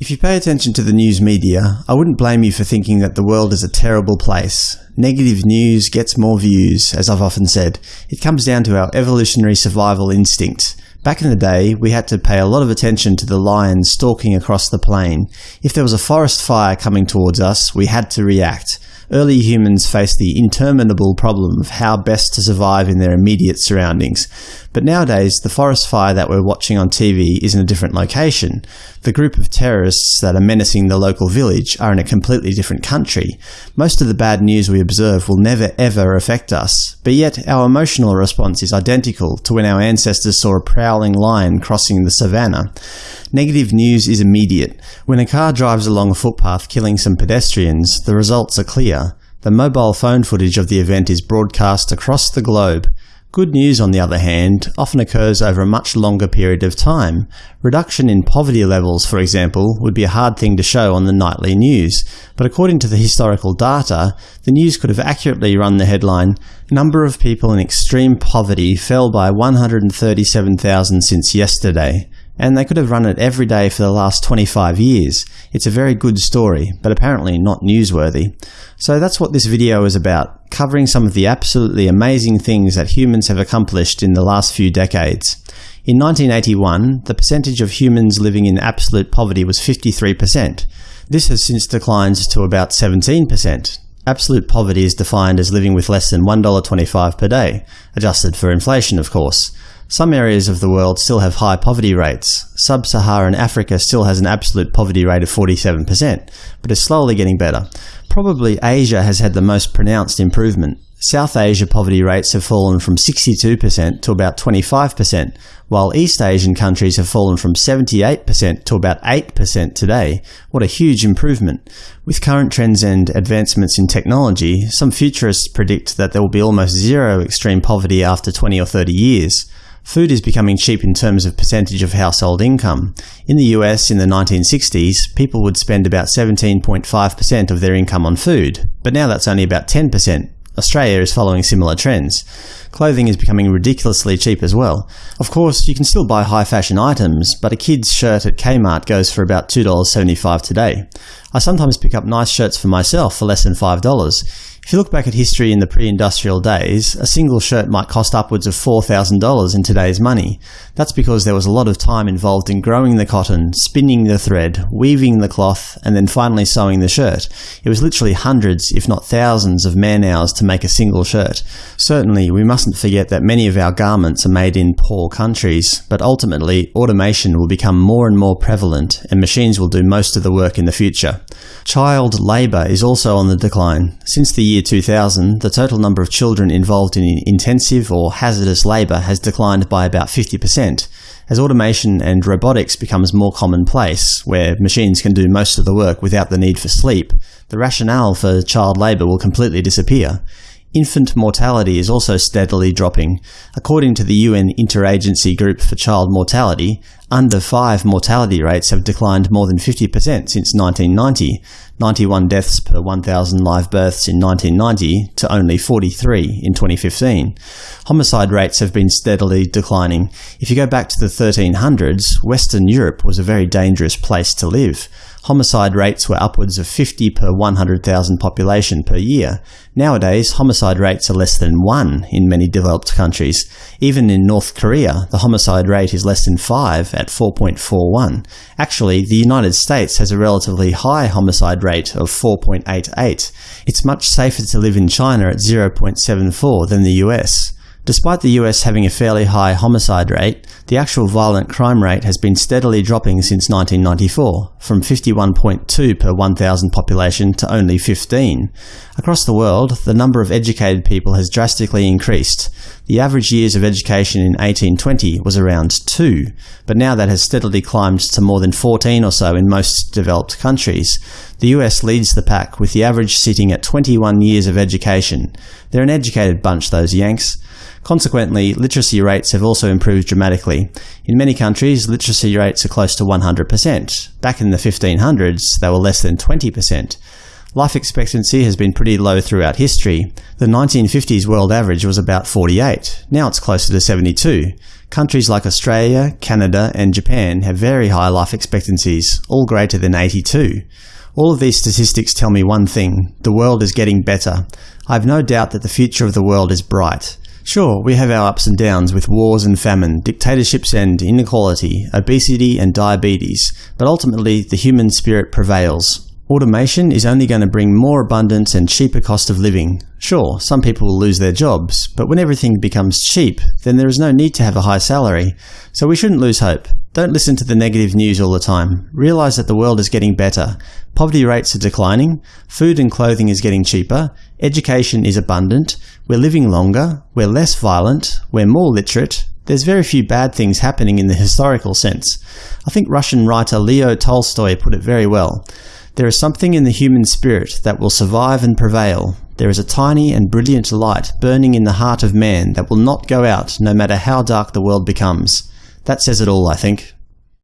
If you pay attention to the news media, I wouldn't blame you for thinking that the world is a terrible place. Negative news gets more views, as I've often said. It comes down to our evolutionary survival instinct. Back in the day, we had to pay a lot of attention to the lions stalking across the plain. If there was a forest fire coming towards us, we had to react. Early humans faced the interminable problem of how best to survive in their immediate surroundings. But nowadays, the forest fire that we're watching on TV is in a different location. The group of terrorists that are menacing the local village are in a completely different country. Most of the bad news we observe will never ever affect us, but yet our emotional response is identical to when our ancestors saw a prowling lion crossing the savannah. Negative news is immediate. When a car drives along a footpath killing some pedestrians, the results are clear. The mobile phone footage of the event is broadcast across the globe. Good news, on the other hand, often occurs over a much longer period of time. Reduction in poverty levels, for example, would be a hard thing to show on the nightly news, but according to the historical data, the news could have accurately run the headline, Number of people in extreme poverty fell by 137,000 since yesterday and they could have run it every day for the last 25 years. It's a very good story, but apparently not newsworthy. So that's what this video is about, covering some of the absolutely amazing things that humans have accomplished in the last few decades. In 1981, the percentage of humans living in absolute poverty was 53%. This has since declined to about 17%. Absolute poverty is defined as living with less than $1.25 per day, adjusted for inflation of course. Some areas of the world still have high poverty rates. Sub-Saharan Africa still has an absolute poverty rate of 47%, but is slowly getting better. Probably Asia has had the most pronounced improvement. South Asia poverty rates have fallen from 62% to about 25%, while East Asian countries have fallen from 78% to about 8% today. What a huge improvement! With current trends and advancements in technology, some futurists predict that there will be almost zero extreme poverty after 20 or 30 years. Food is becoming cheap in terms of percentage of household income. In the US in the 1960s, people would spend about 17.5% of their income on food, but now that's only about 10%. Australia is following similar trends. Clothing is becoming ridiculously cheap as well. Of course, you can still buy high-fashion items, but a kid's shirt at Kmart goes for about $2.75 today. I sometimes pick up nice shirts for myself for less than $5. If you look back at history in the pre-industrial days, a single shirt might cost upwards of $4,000 in today's money. That's because there was a lot of time involved in growing the cotton, spinning the thread, weaving the cloth, and then finally sewing the shirt. It was literally hundreds, if not thousands, of man-hours to make a single shirt. Certainly, we mustn't forget that many of our garments are made in poor countries, but ultimately, automation will become more and more prevalent, and machines will do most of the work in the future. Child labour is also on the decline. Since the year 2000, the total number of children involved in intensive or hazardous labour has declined by about 50%. As automation and robotics becomes more commonplace, where machines can do most of the work without the need for sleep, the rationale for child labour will completely disappear. Infant mortality is also steadily dropping. According to the UN Interagency Group for Child Mortality, under 5 mortality rates have declined more than 50% since 1990, 91 deaths per 1,000 live births in 1990 to only 43 in 2015. Homicide rates have been steadily declining. If you go back to the 1300s, Western Europe was a very dangerous place to live. Homicide rates were upwards of 50 per 100,000 population per year. Nowadays, homicide rates are less than 1 in many developed countries. Even in North Korea, the homicide rate is less than 5 at 4.41. Actually, the United States has a relatively high homicide rate of 4.88. It's much safer to live in China at 0.74 than the US. Despite the US having a fairly high homicide rate, the actual violent crime rate has been steadily dropping since 1994, from 51.2 per 1,000 population to only 15. Across the world, the number of educated people has drastically increased. The average years of education in 1820 was around 2, but now that has steadily climbed to more than 14 or so in most developed countries. The US leads the pack, with the average sitting at 21 years of education. They're an educated bunch, those Yanks. Consequently, literacy rates have also improved dramatically. In many countries, literacy rates are close to 100%. Back in the 1500s, they were less than 20%. Life expectancy has been pretty low throughout history. The 1950s world average was about 48, now it's closer to 72. Countries like Australia, Canada and Japan have very high life expectancies, all greater than 82. All of these statistics tell me one thing – the world is getting better. I have no doubt that the future of the world is bright. Sure, we have our ups and downs with wars and famine, dictatorships and inequality, obesity and diabetes, but ultimately the human spirit prevails. Automation is only going to bring more abundance and cheaper cost of living. Sure, some people will lose their jobs, but when everything becomes cheap, then there is no need to have a high salary. So we shouldn't lose hope. Don't listen to the negative news all the time. Realize that the world is getting better. Poverty rates are declining, food and clothing is getting cheaper, education is abundant, we're living longer, we're less violent, we're more literate, there's very few bad things happening in the historical sense. I think Russian writer Leo Tolstoy put it very well. There is something in the human spirit that will survive and prevail. There is a tiny and brilliant light burning in the heart of man that will not go out no matter how dark the world becomes. That says it all, I think.